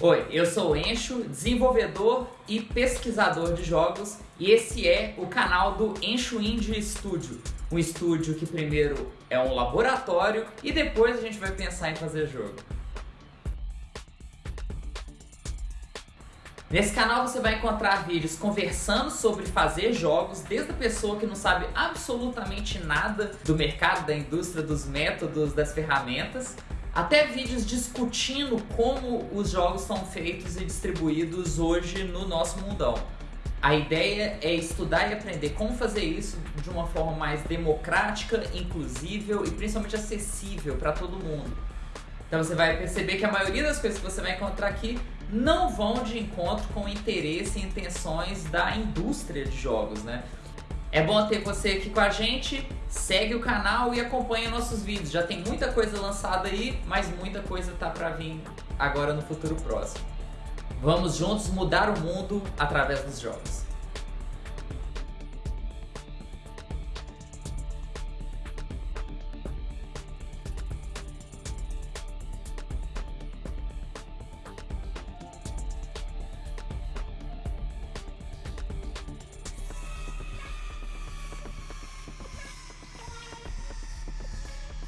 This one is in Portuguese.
Oi, eu sou o Encho, desenvolvedor e pesquisador de jogos e esse é o canal do Encho Indie Studio. Um estúdio que primeiro é um laboratório e depois a gente vai pensar em fazer jogo. Nesse canal você vai encontrar vídeos conversando sobre fazer jogos, desde a pessoa que não sabe absolutamente nada do mercado, da indústria, dos métodos, das ferramentas, até vídeos discutindo como os jogos são feitos e distribuídos hoje no nosso mundão. A ideia é estudar e aprender como fazer isso de uma forma mais democrática, inclusível e principalmente acessível para todo mundo. Então você vai perceber que a maioria das coisas que você vai encontrar aqui não vão de encontro com o interesse e intenções da indústria de jogos, né? É bom ter você aqui com a gente, segue o canal e acompanha nossos vídeos. Já tem muita coisa lançada aí, mas muita coisa tá para vir agora no futuro próximo. Vamos juntos mudar o mundo através dos jogos.